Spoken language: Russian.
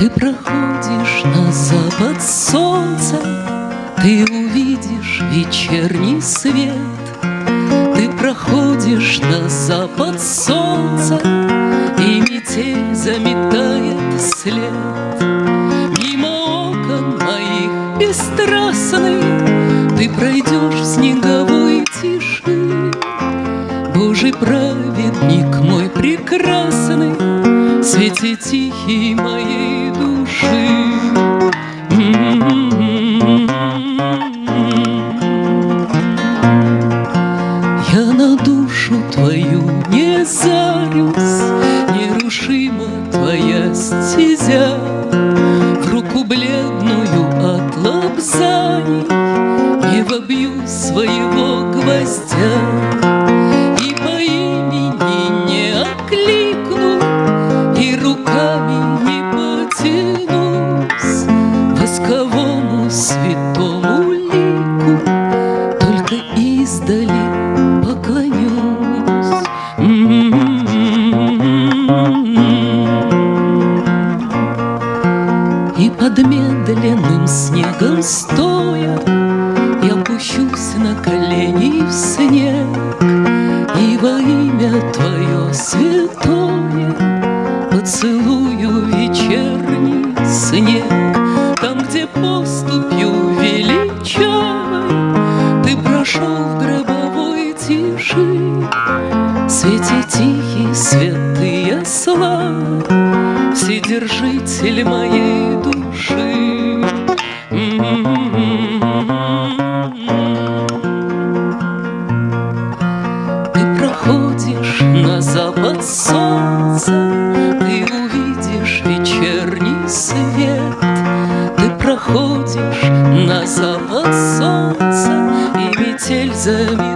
Ты проходишь на запад солнца, Ты увидишь вечерний свет. Ты проходишь на запад солнца, И метель заметает след. Мимо окон моих бесстрастных Ты пройдешь в снеговой тиши. Божий праведник мой прекрасный, Свети тихий моей души. Я на душу твою не зарюсь, Нерушима твоя стезя, руку бледную от лапзаний Не вобью своего гвоздя. Издали поклонюсь. И под медленным снегом стоя Я пущусь на колени в снег. И во имя Твое святое Поцелую вечерний снег. Там, где поступью прошел в гробовой тиши. Свете тихий, святые славы Вседержитель моей души. Ты проходишь на запад солнца Ты увидишь вечерний свет. Проходишь на запад солнца И метель заметит